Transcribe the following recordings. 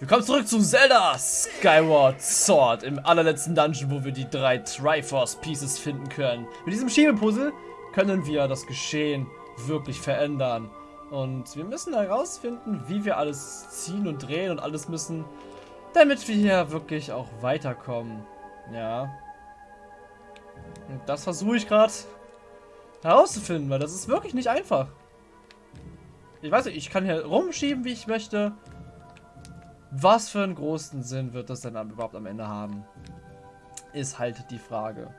Willkommen zurück zu Zelda Skyward Sword im allerletzten Dungeon, wo wir die drei Triforce Pieces finden können. Mit diesem Schiebepuzzle können wir das Geschehen wirklich verändern. Und wir müssen herausfinden, wie wir alles ziehen und drehen und alles müssen, damit wir hier wirklich auch weiterkommen. Ja. Und das versuche ich gerade herauszufinden, weil das ist wirklich nicht einfach. Ich weiß nicht, ich kann hier rumschieben, wie ich möchte. Was für einen großen Sinn wird das denn überhaupt am Ende haben? Ist halt die Frage.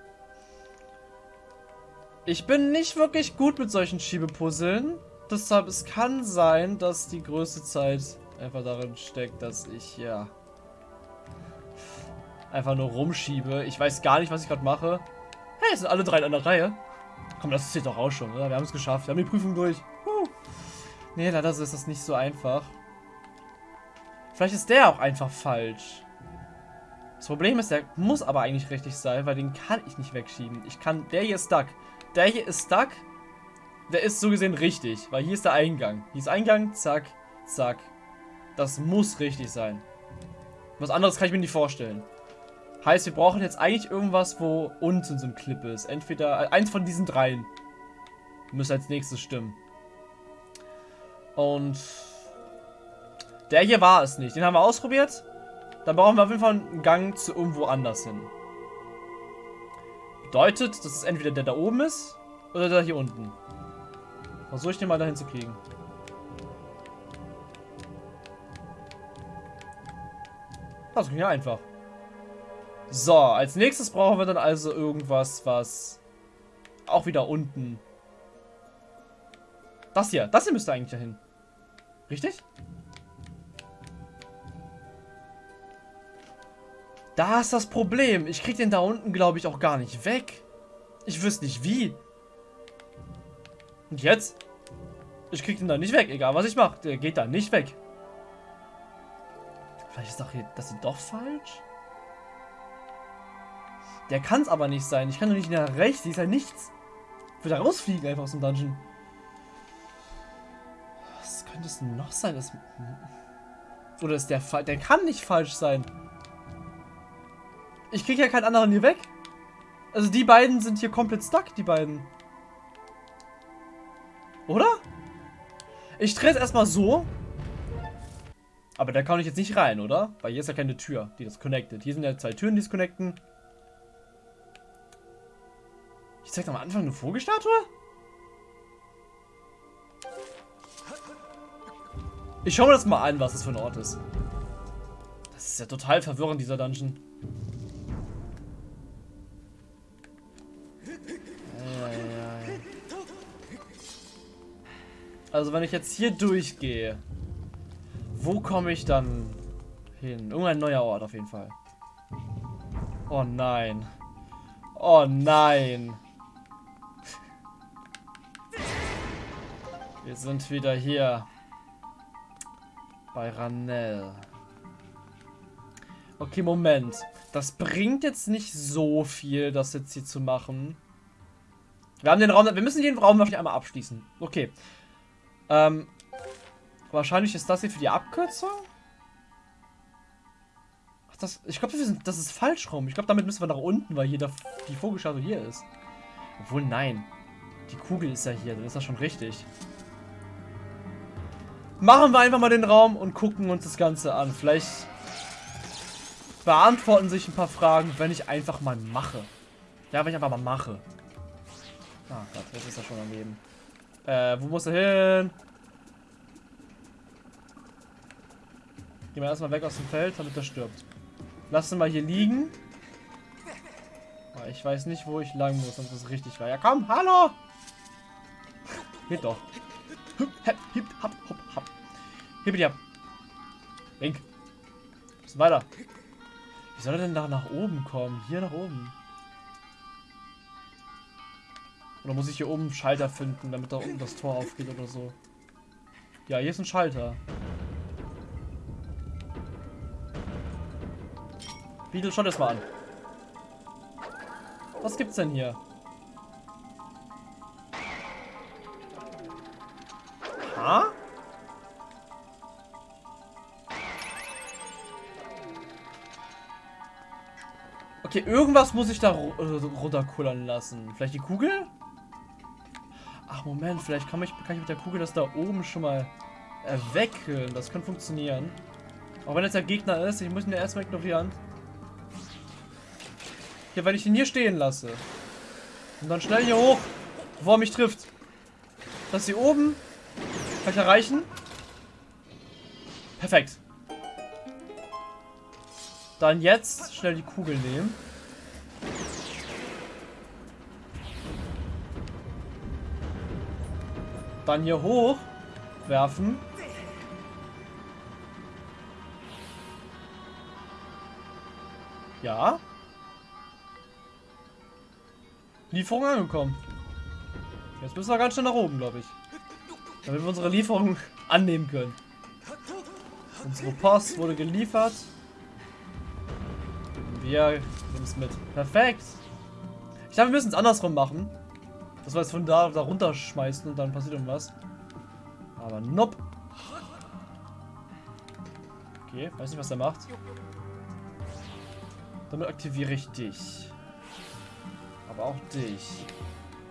Ich bin nicht wirklich gut mit solchen Schiebepuzzeln. Deshalb, es kann sein, dass die größte Zeit einfach darin steckt, dass ich, ja, einfach nur rumschiebe. Ich weiß gar nicht, was ich gerade mache. Hey, sind alle drei in einer Reihe. Komm, das zählt doch auch schon, oder? Wir haben es geschafft. Wir haben die Prüfung durch. Huh. Nee, leider ist das nicht so einfach. Vielleicht ist der auch einfach falsch. Das Problem ist, der muss aber eigentlich richtig sein, weil den kann ich nicht wegschieben. Ich kann, der hier ist stuck. Der hier ist stuck. Der ist so gesehen richtig, weil hier ist der Eingang. Hier ist Eingang, zack, zack. Das muss richtig sein. Was anderes kann ich mir nicht vorstellen. Heißt, wir brauchen jetzt eigentlich irgendwas, wo unten so ein Clip ist. Entweder, äh, eins von diesen dreien. Müsste als nächstes stimmen. Und der hier war es nicht. Den haben wir ausprobiert. Dann brauchen wir auf jeden Fall einen Gang zu irgendwo anders hin. Bedeutet, dass es entweder der da oben ist oder der hier unten. Versuche ich den mal dahin zu kriegen. Das ging ja einfach. So, als nächstes brauchen wir dann also irgendwas, was auch wieder unten... Das hier, das hier müsste eigentlich dahin. Richtig? Da ist das Problem. Ich krieg den da unten, glaube ich, auch gar nicht weg. Ich wüsste nicht wie. Und jetzt? Ich krieg den da nicht weg, egal was ich mache. Der geht da nicht weg. Vielleicht ist doch hier, das ist doch falsch. Der kann es aber nicht sein. Ich kann doch nicht nach rechts. Die ist ja nichts. Ich würde da rausfliegen einfach aus dem Dungeon. Was könnte es noch sein? Das Oder ist der falsch? Der kann nicht falsch sein. Ich kriege ja keinen anderen hier weg. Also die beiden sind hier komplett stuck, die beiden. Oder? Ich drehe es erstmal so. Aber da kann ich jetzt nicht rein, oder? Weil hier ist ja keine Tür, die das connectet. Hier sind ja zwei Türen, die es connecten. Ich zeig am Anfang eine Vogelstatue? Ich schau mir das mal an, was das für ein Ort ist. Das ist ja total verwirrend, dieser Dungeon. Also wenn ich jetzt hier durchgehe, wo komme ich dann hin? Irgendein neuer Ort auf jeden Fall. Oh nein. Oh nein. Wir sind wieder hier. Bei Ranel. Okay, Moment. Das bringt jetzt nicht so viel, das jetzt hier zu machen. Wir haben den Raum... Wir müssen den Raum wahrscheinlich einmal abschließen. Okay. Ähm, wahrscheinlich ist das hier für die Abkürzung. Ach, das, ich glaube, das ist falsch rum. Ich glaube, damit müssen wir nach unten, weil hier der, die Vogelschatze hier ist. Obwohl, nein. Die Kugel ist ja hier, dann ist das schon richtig. Machen wir einfach mal den Raum und gucken uns das Ganze an. Vielleicht beantworten sich ein paar Fragen, wenn ich einfach mal mache. Ja, wenn ich einfach mal mache. Ah Gott, jetzt ist er schon am Leben. Äh, wo muss er hin? Gehen wir erstmal weg aus dem Feld, damit er stirbt. Lass ihn mal hier liegen. Ah, ich weiß nicht, wo ich lang muss, sonst ist es richtig war. Ja, komm, hallo! Geht doch. Hip, hip, hop, hop, hop. Hippity ab. Link. Bisschen weiter. Wie soll er denn da nach oben kommen? Hier nach oben. Oder muss ich hier oben einen Schalter finden, damit da unten das Tor aufgeht oder so? Ja, hier ist ein Schalter. Beetle, schau das mal an. Was gibt's denn hier? Ha? Okay, irgendwas muss ich da äh, runterkullern lassen. Vielleicht die Kugel? Ach, Moment, vielleicht kann ich, kann ich mit der Kugel das da oben schon mal erwecken. Das könnte funktionieren. Auch wenn jetzt der Gegner ist, ich muss ihn ja erstmal ignorieren. Ja, wenn ich ihn hier stehen lasse. Und dann schnell hier hoch, bevor er mich trifft. Das hier oben. Kann ich erreichen? Perfekt. Dann jetzt schnell die Kugel nehmen. Dann hier hoch werfen. Ja. Lieferung angekommen. Jetzt müssen wir ganz schnell nach oben, glaube ich. Damit wir unsere Lieferung annehmen können. Unsere Post wurde geliefert. Wir nehmen es mit. Perfekt. Ich glaube, wir müssen es andersrum machen. Dass wir es von da, da runterschmeißen und dann passiert irgendwas. Aber nope. Okay, weiß nicht, was er macht. Damit aktiviere ich dich. Aber auch dich.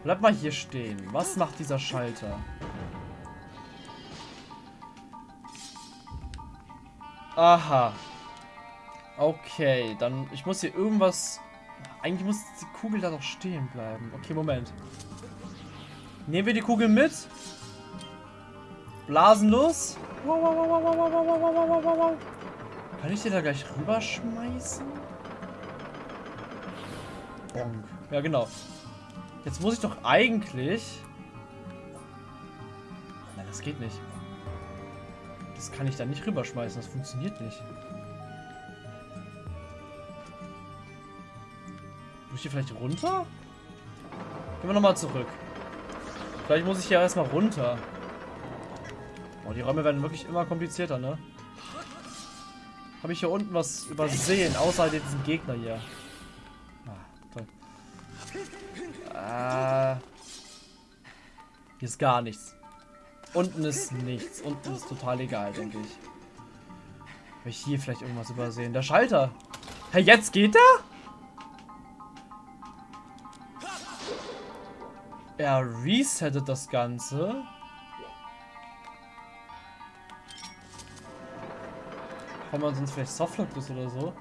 Bleib mal hier stehen. Was macht dieser Schalter? Aha. Okay, dann... Ich muss hier irgendwas... Eigentlich muss die Kugel da doch stehen bleiben. Okay, Moment. Nehmen wir die Kugel mit. Blasen los. Kann ich dir da gleich rüberschmeißen? Bonk. Ja, genau. Jetzt muss ich doch eigentlich... Nein, das geht nicht. Das kann ich da nicht rüberschmeißen. Das funktioniert nicht. Muss ich hier vielleicht runter? Gehen wir nochmal zurück. Vielleicht muss ich hier erstmal runter. Oh, die Räume werden wirklich immer komplizierter, ne? Habe ich hier unten was übersehen, außer diesen Gegner hier? Ah, toll. Äh, hier ist gar nichts. Unten ist nichts. Unten ist total egal, denke ich. Habe ich hier vielleicht irgendwas übersehen? Der Schalter. Hey, jetzt geht er? Er resettet das Ganze. Haben wir sonst vielleicht Softlock ist oder so?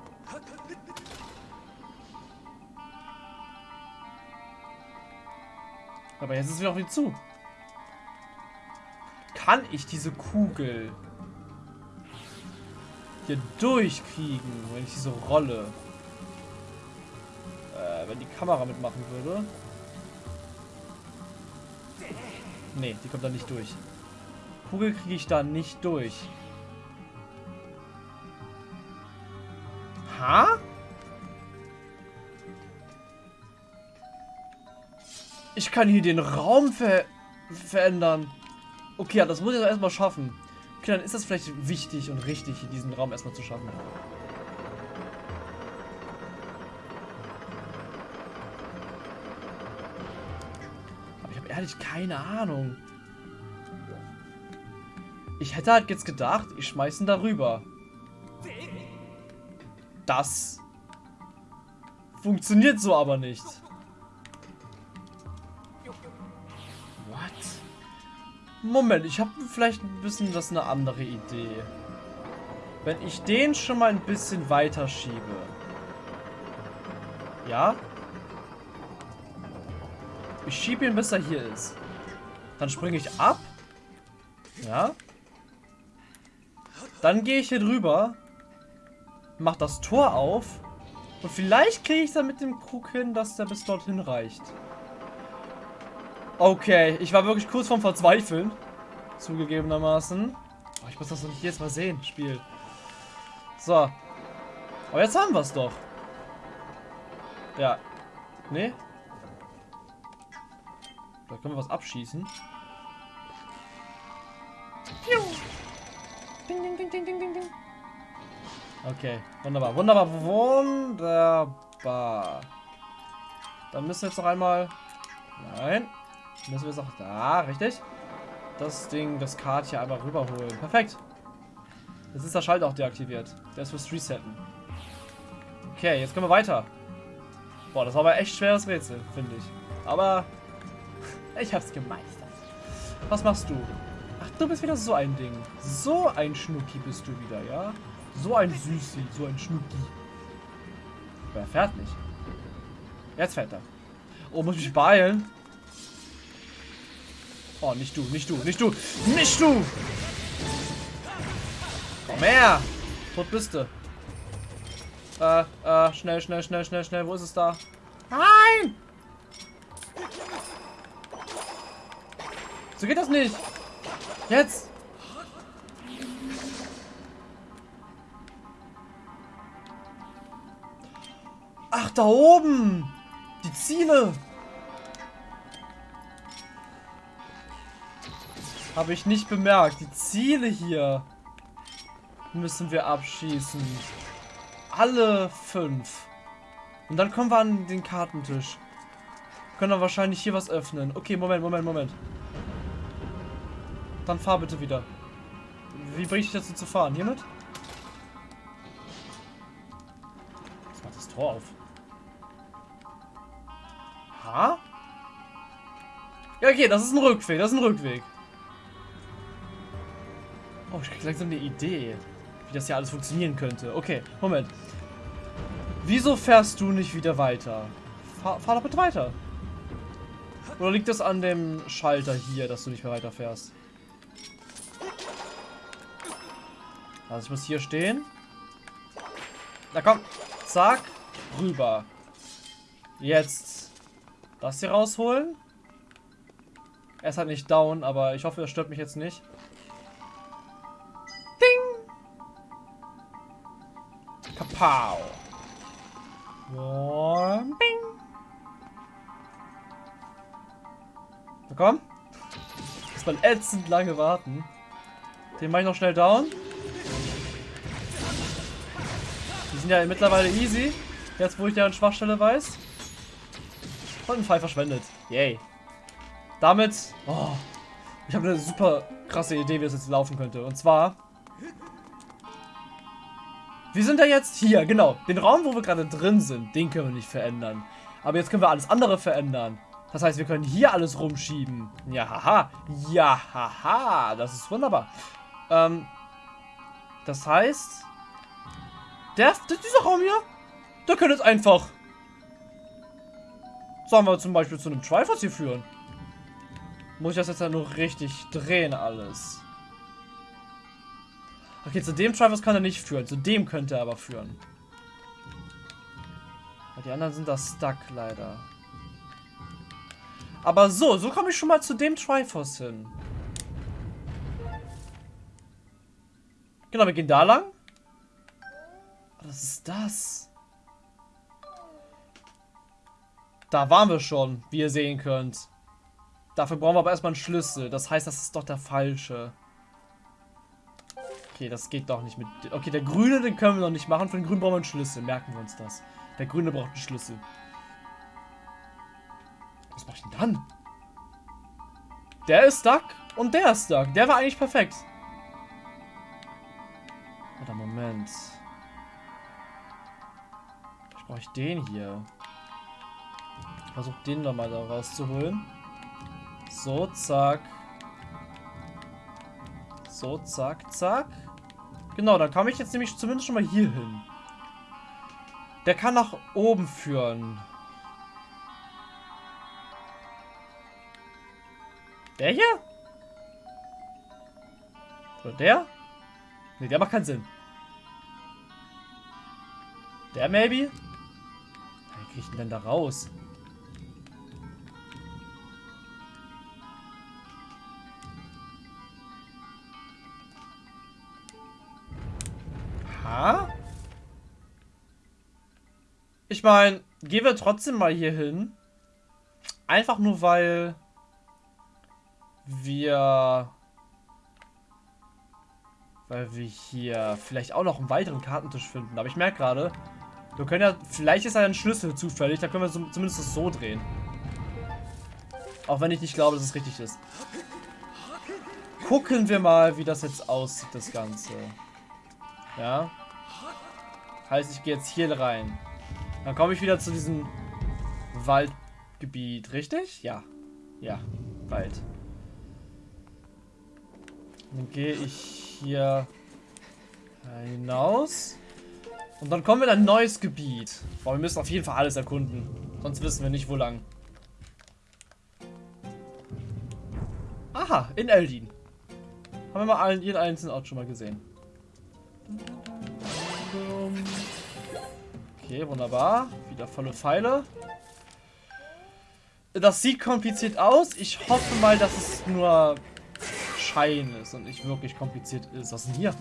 Aber jetzt ist wieder auf ihn zu. Kann ich diese Kugel hier durchkriegen, wenn ich diese Rolle, äh, wenn die Kamera mitmachen würde? Nee, die kommt da nicht durch. Kugel kriege ich da nicht durch. Ha? Ich kann hier den Raum ver verändern. Okay, ja, das muss ich erstmal schaffen. Okay, dann ist das vielleicht wichtig und richtig, diesen Raum erstmal zu schaffen. Ehrlich keine Ahnung. Ich hätte halt jetzt gedacht, ich schmeiße ihn darüber. Das funktioniert so aber nicht. Moment, ich habe vielleicht ein bisschen das eine andere Idee. Wenn ich den schon mal ein bisschen weiter schiebe. Ja? Ich schiebe ihn, bis er hier ist. Dann springe ich ab. Ja? Dann gehe ich hier drüber. Mach das Tor auf. Und vielleicht kriege ich dann mit dem Krug hin, dass der bis dorthin reicht. Okay, ich war wirklich kurz vorm Verzweifeln. Zugegebenermaßen. Oh, ich muss das doch nicht jetzt mal sehen, Spiel. So. Aber jetzt haben wir es doch. Ja. Nee? Da können wir was abschießen. Ding, ding, ding, ding, ding, ding. Okay, wunderbar, wunderbar, wunderbar. Dann müssen wir jetzt noch einmal... Nein. Müssen wir es auch da, richtig? Das Ding, das Kart hier einmal rüberholen. Perfekt. Jetzt ist der Schalter auch deaktiviert. Der ist fürs Resetten. Okay, jetzt können wir weiter. Boah, das war aber echt schweres Rätsel, finde ich. Aber ich hab's gemeistert. Was machst du? Ach, du bist wieder so ein Ding. So ein Schnucki bist du wieder, ja? So ein Süßi, so ein Schnucki. Aber er fährt nicht. Jetzt fährt er. Oh, muss ich mich beeilen? Oh, nicht du, nicht du, nicht du, nicht du! Komm her! Tot bist du. Äh, äh, schnell, schnell, schnell, schnell, schnell. Wo ist es da? Nein! So geht das nicht. Jetzt! Ach, da oben! Die Ziele! Habe ich nicht bemerkt. Die Ziele hier müssen wir abschießen. Alle fünf. Und dann kommen wir an den Kartentisch. Können wir wahrscheinlich hier was öffnen. Okay, Moment, Moment, Moment. Dann fahr bitte wieder. Wie bringe ich dazu zu fahren? Hiermit? Jetzt macht das Tor auf. Ha? Ja, okay, das ist ein Rückweg. Das ist ein Rückweg. Oh, ich krieg langsam eine Idee, wie das hier alles funktionieren könnte. Okay, Moment. Wieso fährst du nicht wieder weiter? Fahr, fahr doch bitte weiter. Oder liegt das an dem Schalter hier, dass du nicht mehr weiterfährst? Also ich muss hier stehen. Na komm. Zack. Rüber. Jetzt. Das hier rausholen. Er ist halt nicht down, aber ich hoffe, er stört mich jetzt nicht. Ding. Kapow. Und bing. Na komm. Muss man ätzend lange warten. Den mache ich noch schnell down. Die sind ja mittlerweile easy. Jetzt, wo ich deren Schwachstelle weiß. Und einen Fall verschwendet. Yay. Damit... Oh, ich habe eine super krasse Idee, wie es jetzt laufen könnte. Und zwar... Wir sind ja jetzt hier, genau. Den Raum, wo wir gerade drin sind, den können wir nicht verändern. Aber jetzt können wir alles andere verändern. Das heißt, wir können hier alles rumschieben. Ja, haha. Ja, haha. Das ist wunderbar. Ähm, das heißt, der, dieser Raum hier, der könnte jetzt einfach, sagen wir zum Beispiel, zu einem Triforce hier führen. Muss ich das jetzt ja nur richtig drehen alles. Okay, zu dem Triforce kann er nicht führen. Zu dem könnte er aber führen. Die anderen sind da stuck, leider. Aber so, so komme ich schon mal zu dem Triforce hin. Genau, wir gehen da lang. Was ist das? Da waren wir schon, wie ihr sehen könnt. Dafür brauchen wir aber erstmal einen Schlüssel. Das heißt, das ist doch der falsche. Okay, das geht doch nicht mit... Okay, der grüne, den können wir noch nicht machen. Für den grünen brauchen wir einen Schlüssel. Merken wir uns das. Der grüne braucht einen Schlüssel. Was mache ich denn dann? Der ist stuck und der ist stuck. Der war eigentlich perfekt. Oder Moment. Ich brauche ich den hier. Versuche den nochmal da rauszuholen. So, zack. So, zack, zack. Genau, dann komme ich jetzt nämlich zumindest schon mal hier hin. Der kann nach oben führen. Der hier? Oder der? Ne, der macht keinen Sinn. Der maybe? Krieg ich denn da raus? Ha? Ich meine, gehen wir trotzdem mal hier hin. Einfach nur, weil wir weil wir hier vielleicht auch noch einen weiteren Kartentisch finden. Aber ich merke gerade, wir können ja, vielleicht ist ja ein Schlüssel zufällig, da können wir zumindest so drehen. Auch wenn ich nicht glaube, dass es richtig ist. Gucken wir mal, wie das jetzt aussieht, das Ganze. Ja. Heißt, ich gehe jetzt hier rein. Dann komme ich wieder zu diesem Waldgebiet, richtig? Ja. Ja, Wald. Dann gehe ich hier hinaus. Und dann kommen wir in ein neues Gebiet. Boah, wir müssen auf jeden Fall alles erkunden. Sonst wissen wir nicht, wo lang. Aha, in Eldin. Haben wir mal jeden einzelnen Ort schon mal gesehen. Okay, wunderbar. Wieder volle Pfeile. Das sieht kompliziert aus. Ich hoffe mal, dass es nur Schein ist und nicht wirklich kompliziert ist. Was ist denn hier?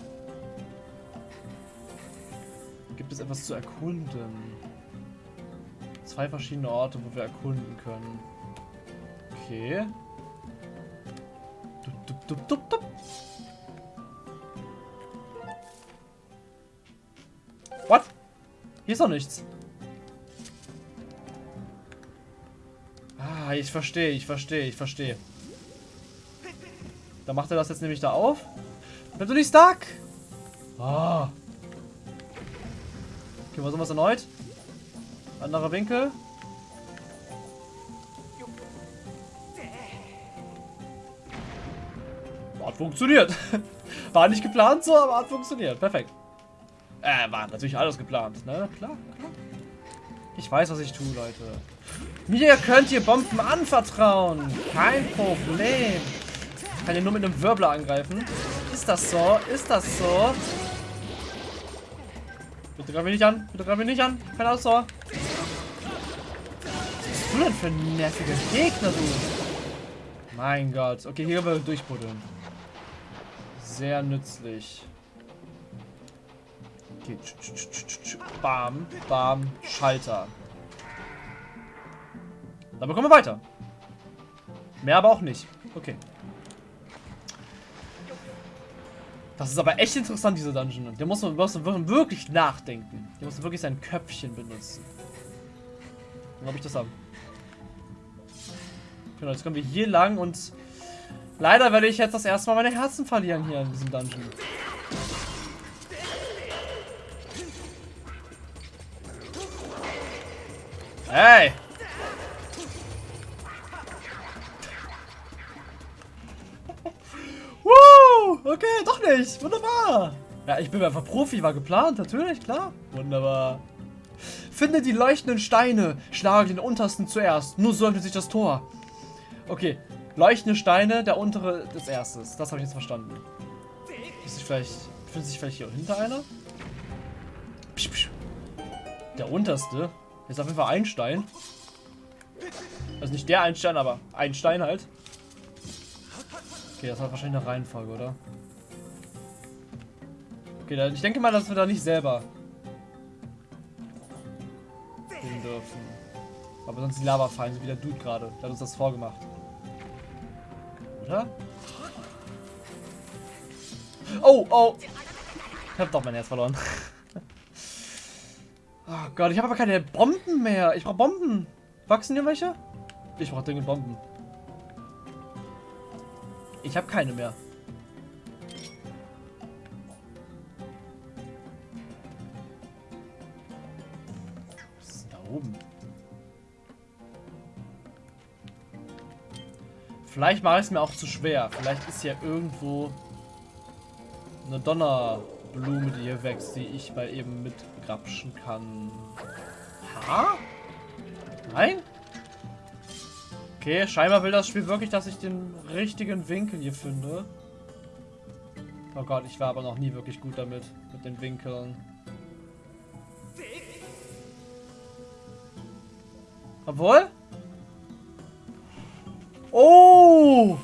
Gibt es etwas zu erkunden? Zwei verschiedene Orte, wo wir erkunden können. Okay. Dup, dup, dup, dup. What? Hier ist doch nichts. Ah, ich verstehe, ich verstehe, ich verstehe. Dann macht er das jetzt nämlich da auf. Bleib du nicht stuck! Ah. Okay, versuchen wir es erneut. Anderer Winkel. Hat funktioniert. War nicht geplant so, aber hat funktioniert. Perfekt. Äh, war natürlich alles geplant, ne? Klar, klar. Ich weiß, was ich tue, Leute. Mir könnt ihr Bomben anvertrauen. Kein Problem. Kann ihr nur mit einem Wirbler angreifen. Ist das so? Ist das so? Bitte greif mich nicht an. Bitte greif mich nicht an. Kein Ausdauer. Was bist du denn für ein nerviger Gegner, du? Mein Gott. Okay, hier wir durchbuddeln. Sehr nützlich. Okay. Bam, bam, Schalter. Dann bekommen wir weiter. Mehr aber auch nicht. Okay. Das ist aber echt interessant, diese Dungeon. Der muss man, muss man wirklich nachdenken. Der muss wirklich sein Köpfchen benutzen. Dann habe ich das haben. Genau, jetzt kommen wir hier lang und leider werde ich jetzt das erste Mal meine Herzen verlieren hier in diesem Dungeon. Hey! Woo! Okay, doch nicht. Wunderbar. Ja, ich bin einfach Profi, war geplant, natürlich, klar. Wunderbar. Finde die leuchtenden Steine. Schlage den untersten zuerst. Nur so öffnet sich das Tor. Okay. Leuchtende Steine, der untere des erstes. Das habe ich jetzt verstanden. Ist sich vielleicht. Findet sich vielleicht hier hinter einer? Psch, psch. Der unterste. Ist auf jeden Fall ein Stein. Also nicht der Einstein, aber ein Stein halt. Okay, das war wahrscheinlich eine Reihenfolge, oder? Okay, dann, ich denke mal, dass wir da nicht selber hin dürfen. Aber sonst die Lava fallen, so wie der Dude gerade. Der hat uns das vorgemacht. Oder? Oh, oh! Ich hab doch mein Herz verloren. Oh Gott, ich habe aber keine Bomben mehr. Ich brauche Bomben. Wachsen hier welche? Ich brauche dringend Bomben. Ich habe keine mehr. Was ist denn da oben? Vielleicht mache ich es mir auch zu schwer. Vielleicht ist ja irgendwo eine Donnerblume, die hier wächst, die ich mal eben mitgrapschen kann. Ha? Nein? Okay, scheinbar will das Spiel wirklich, dass ich den richtigen Winkel hier finde. Oh Gott, ich war aber noch nie wirklich gut damit, mit den Winkeln. Obwohl? Oh!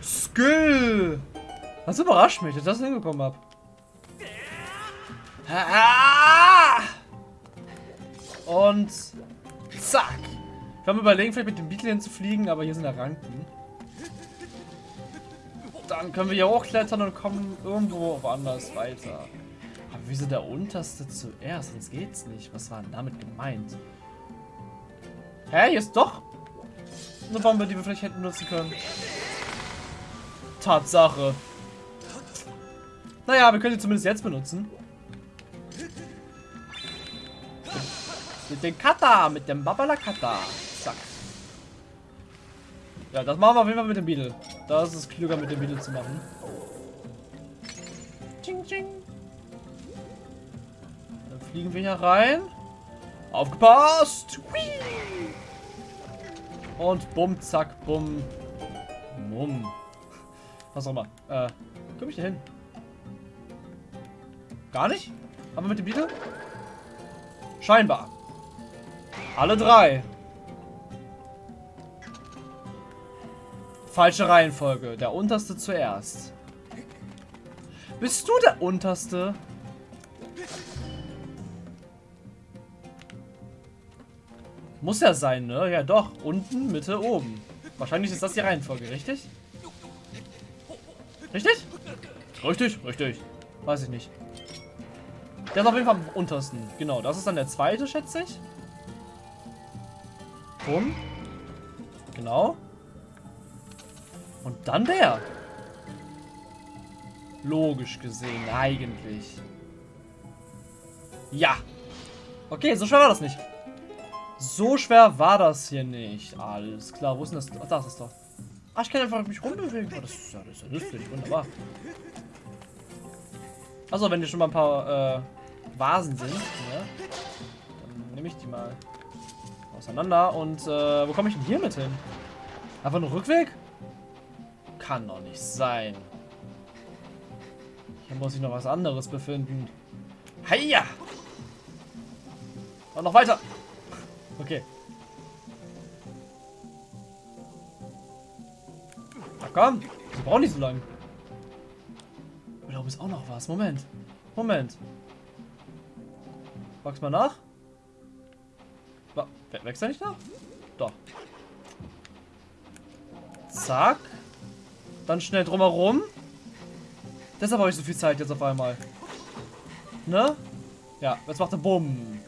Skill! Das überrascht mich, dass ich das hingekommen habe. Und zack. Kann mir überlegen, vielleicht mit dem Beetle hinzufliegen, aber hier sind ja Ranken. Dann können wir hier hochklettern und kommen irgendwo woanders weiter. Aber wieso der unterste zuerst? Sonst geht's nicht. Was war denn damit gemeint? Hä, hier ist doch eine Bombe, die wir vielleicht hätten nutzen können. Tatsache. Naja, wir können sie zumindest jetzt benutzen. Mit dem Kata, mit dem Babala Kata. Ja, das machen wir auf jeden Fall mit dem Beetle. Da ist klüger, mit dem Beetle zu machen. Ching, ching. Dann fliegen wir hier rein. Aufgepasst! Und bumm, zack, bumm. Mumm. Was auch immer. Äh, komm ich da hin? Gar nicht? Aber mit dem Beetle? Scheinbar. Alle drei. Falsche Reihenfolge. Der unterste zuerst. Bist du der unterste? Muss ja sein, ne? Ja doch. Unten, Mitte, oben. Wahrscheinlich ist das die Reihenfolge, richtig? Richtig? Richtig, richtig. Weiß ich nicht. Der ist auf jeden Fall am untersten. Genau, das ist dann der zweite, schätze ich. Bumm. Genau. Und dann der. Logisch gesehen, eigentlich. Ja. Okay, so schwer war das nicht. So schwer war das hier nicht. Alles klar, wo ist denn das? Ach, das ist doch. Ach, ich kann einfach mich rumbewegen. Oh, das, ist ja, das ist ja nützlich, wunderbar. Also, wenn hier schon mal ein paar äh, Vasen sind, ja, dann nehme ich die mal auseinander. Und äh, wo komme ich denn hier mit hin? Einfach nur Rückweg? Kann doch nicht sein. Hier muss ich noch was anderes befinden. Heia! Und noch weiter. Okay. Na komm, wir brauchen nicht so lange. Da oben ist auch noch was. Moment. Moment. Wachs mal nach. Wächst er nicht nach? Doch. Zack. Dann schnell drumherum. Deshalb habe ich so viel Zeit jetzt auf einmal. Ne? Ja, jetzt macht er Bumm.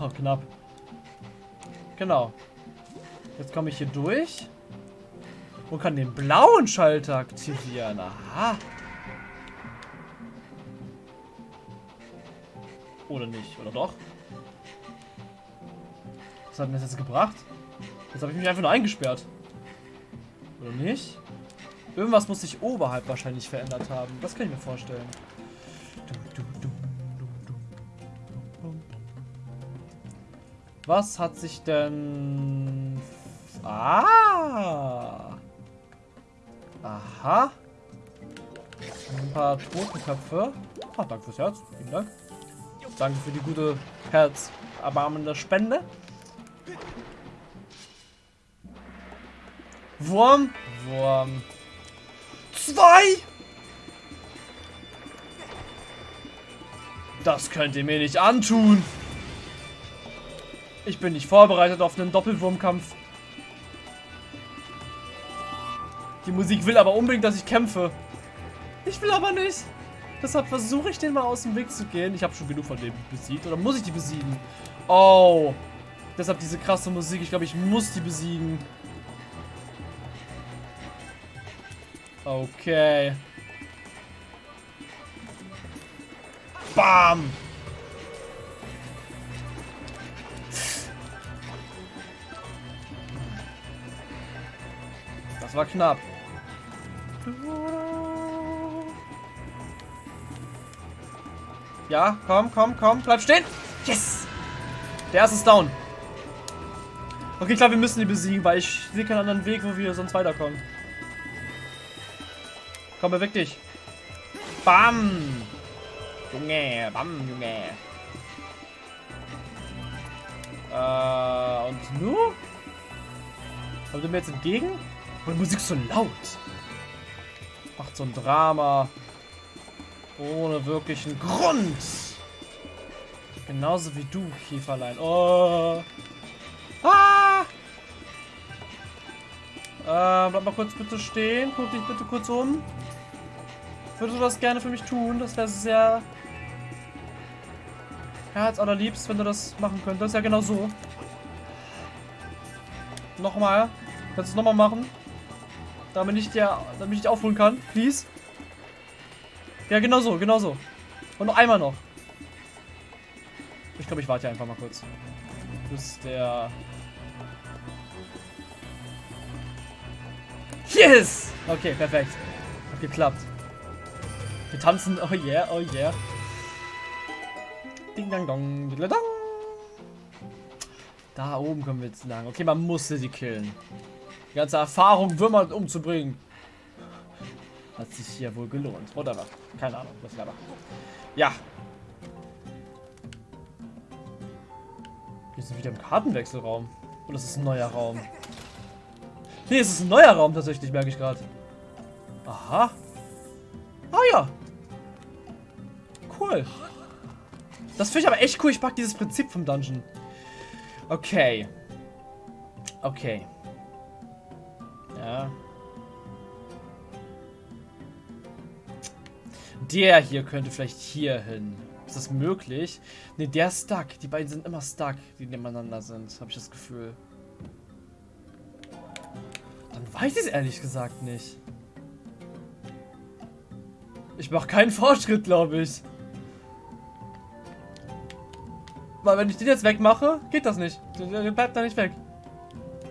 Oh, knapp. Genau. Jetzt komme ich hier durch. Und kann den blauen Schalter aktivieren. Aha. Oder nicht? Oder doch? Was hat denn das jetzt gebracht? Jetzt habe ich mich einfach nur eingesperrt. Oder nicht? Irgendwas muss sich oberhalb wahrscheinlich verändert haben. Das kann ich mir vorstellen. Was hat sich denn... Ah! Aha. Ein paar Totenköpfe. Ah, danke fürs Herz. Vielen Dank. Danke für die gute herzerbarmende Spende. Wurm. Wurm. Zwei! Das könnt ihr mir nicht antun. Ich bin nicht vorbereitet auf einen Doppelwurmkampf. Die Musik will aber unbedingt, dass ich kämpfe. Ich will aber nicht. Deshalb versuche ich den mal aus dem Weg zu gehen. Ich habe schon genug von dem besiegt. Oder muss ich die besiegen? Oh. Deshalb diese krasse Musik. Ich glaube, ich muss die besiegen. Okay. Bam. Das war knapp. Ja, komm, komm, komm. Bleib stehen. Yes. Der erste ist down. Okay, klar, wir müssen die besiegen, weil ich sehe keinen anderen Weg, wo wir sonst weiterkommen. Komm, beweg dich. Bam. Junge, bam, Junge. Äh, und nu? Kommt ihr mir jetzt entgegen? Und die Musik ist so laut. Macht so ein Drama. Ohne wirklichen Grund. Genauso wie du, Kieferlein. Oh. Ah! Äh, bleib mal kurz bitte stehen. Guck dich bitte kurz um. Würdest du das gerne für mich tun? Das wäre sehr Herz allerliebst, wenn du das machen könntest. Ja, genau so. Nochmal. Kannst du es nochmal machen? Damit ich, dir, damit ich dich aufholen kann. Please. Ja, genau so, genau so. Und noch einmal noch. Ich glaube, ich warte hier einfach mal kurz. Bis der... Yes! Okay, perfekt. Hat geklappt. Wir tanzen. Oh yeah, oh yeah. Ding dang dong. Dong. Da oben kommen wir jetzt lang. Okay, man musste sie killen. Die ganze Erfahrung, Würmer umzubringen. Hat sich hier wohl gelohnt. Whatever. Keine Ahnung, was aber. Ja. Wir sind wieder im Kartenwechselraum. Oder ist es ein neuer Raum? Nee, es ist ein neuer Raum tatsächlich, merke ich gerade. Aha. Ah ja. Cool. Das finde ich aber echt cool. Ich mag dieses Prinzip vom Dungeon. Okay. Okay. Ja. Der hier könnte vielleicht hier hin. Ist das möglich? Ne, der ist stuck. Die beiden sind immer stuck, die nebeneinander sind. Habe ich das Gefühl. Dann weiß ich es ehrlich gesagt nicht. Ich mache keinen Fortschritt, glaube ich. Weil wenn ich den jetzt wegmache, geht das nicht. Der bleibt da nicht weg.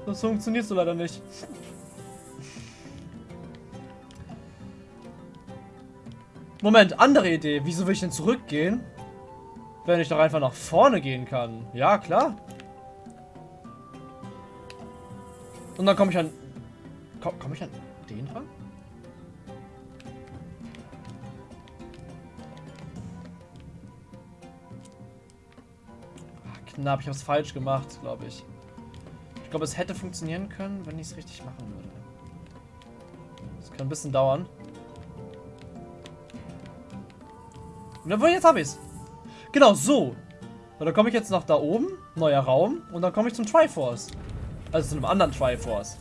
Das funktioniert so leider nicht. Moment, andere Idee. Wieso will ich denn zurückgehen? Wenn ich doch einfach nach vorne gehen kann. Ja, klar. Und dann komme ich an... Komme komm ich an den ran? Ah, knapp, ich es falsch gemacht, glaube ich. Ich glaube, es hätte funktionieren können, wenn ich es richtig machen würde. Das kann ein bisschen dauern. Jawohl, jetzt habe ich es. Genau, so. Und dann komme ich jetzt nach da oben, neuer Raum, und dann komme ich zum Triforce. Also zu einem anderen Triforce.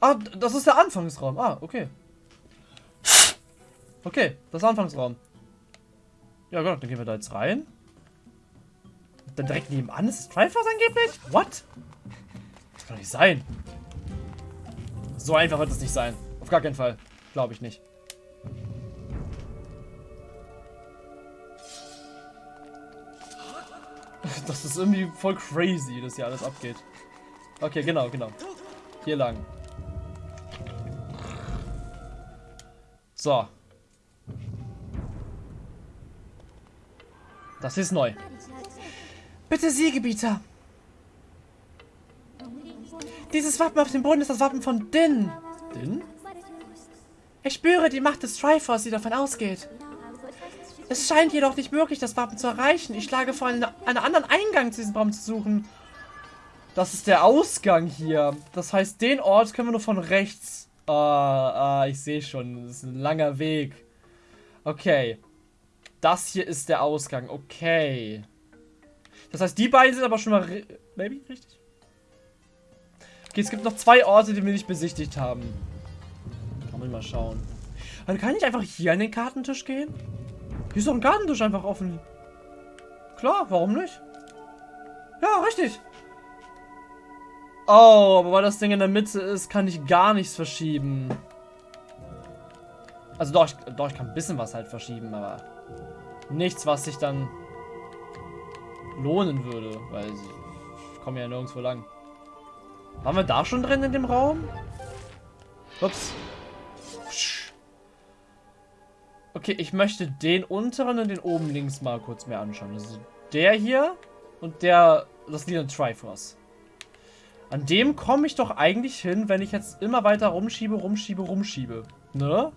Ah, das ist der Anfangsraum. Ah, okay. Okay, das ist der Anfangsraum. Ja gut, dann gehen wir da jetzt rein. dann direkt nebenan ist das Triforce angeblich? What? Das kann doch nicht sein. So einfach wird es nicht sein. Auf gar keinen Fall. Glaube ich nicht. Das ist irgendwie voll crazy, dass hier alles abgeht. Okay, genau, genau. Hier lang. So. Das ist neu. Bitte Siegebieter. Dieses Wappen auf dem Boden ist das Wappen von Din. Din? Ich spüre die Macht des Triforce, die davon ausgeht. Es scheint jedoch nicht möglich, das Wappen zu erreichen. Ich schlage vor, einen, einen anderen Eingang zu diesem Raum zu suchen. Das ist der Ausgang hier. Das heißt, den Ort können wir nur von rechts. Ah, ah ich sehe schon. Das ist ein langer Weg. Okay. Das hier ist der Ausgang. Okay. Das heißt, die beiden sind aber schon mal... Maybe? Richtig? Okay, es gibt noch zwei Orte, die wir nicht besichtigt haben. Kann man mal schauen. Also kann ich einfach hier an den Kartentisch gehen? Hier ist doch ein Gartentisch einfach offen. Klar, warum nicht? Ja, richtig. Oh, aber weil das Ding in der Mitte ist, kann ich gar nichts verschieben. Also doch, ich, doch, ich kann ein bisschen was halt verschieben, aber nichts, was sich dann lohnen würde, weil ich komme ja nirgendwo lang. Waren wir da schon drin in dem Raum? Ups. Okay, ich möchte den unteren und den oben links mal kurz mehr anschauen. Also der hier und der, das Lied Triforce. An dem komme ich doch eigentlich hin, wenn ich jetzt immer weiter rumschiebe, rumschiebe, rumschiebe. Ne?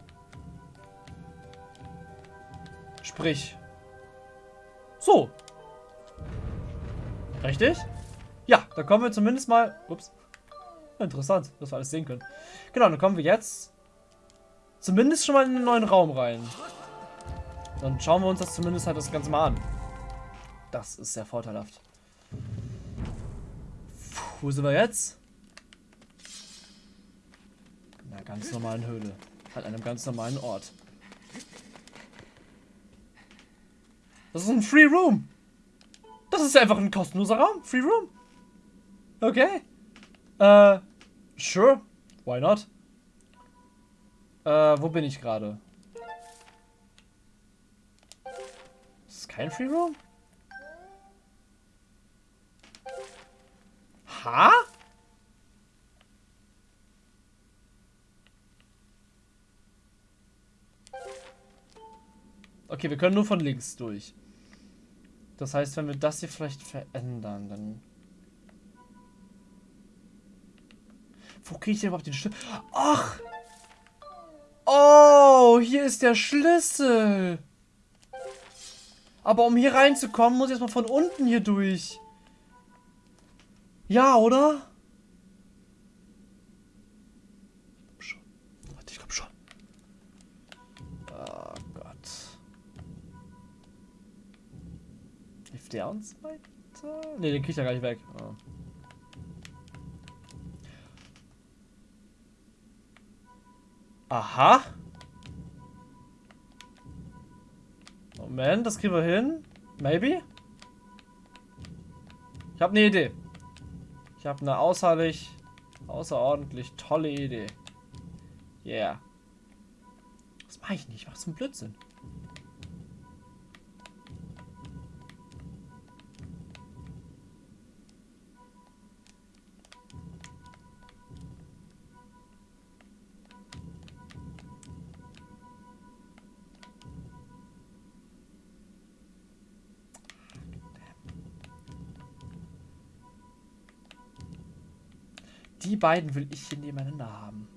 Sprich. So. Richtig? Ja, da kommen wir zumindest mal... Ups. Interessant, dass wir alles sehen können. Genau, dann kommen wir jetzt zumindest schon mal in den neuen Raum rein. Dann schauen wir uns das zumindest halt das Ganze mal an. Das ist sehr vorteilhaft. Puh, wo sind wir jetzt? In einer ganz normalen Höhle. An einem ganz normalen Ort. Das ist ein Free Room. Das ist einfach ein kostenloser Raum. Free Room. Okay. Äh, sure. Why not? Äh, wo bin ich gerade? ist kein Free Roam? Ha? Okay, wir können nur von links durch. Das heißt, wenn wir das hier vielleicht verändern, dann... Wo kriege ich denn überhaupt den Schlüssel? Ach! Oh, hier ist der Schlüssel. Aber um hier reinzukommen, muss ich erstmal von unten hier durch. Ja, oder? Hilft der uns weiter? Ne, den krieg ich ja gar nicht weg. Oh. Aha. Moment, das kriegen wir hin. Maybe. Ich habe eine Idee. Ich habe eine außerlich, außerordentlich tolle Idee. Yeah. Das mache ich nicht. Ich mache zum Blödsinn. Die beiden will ich hier nebeneinander haben.